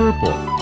Purple.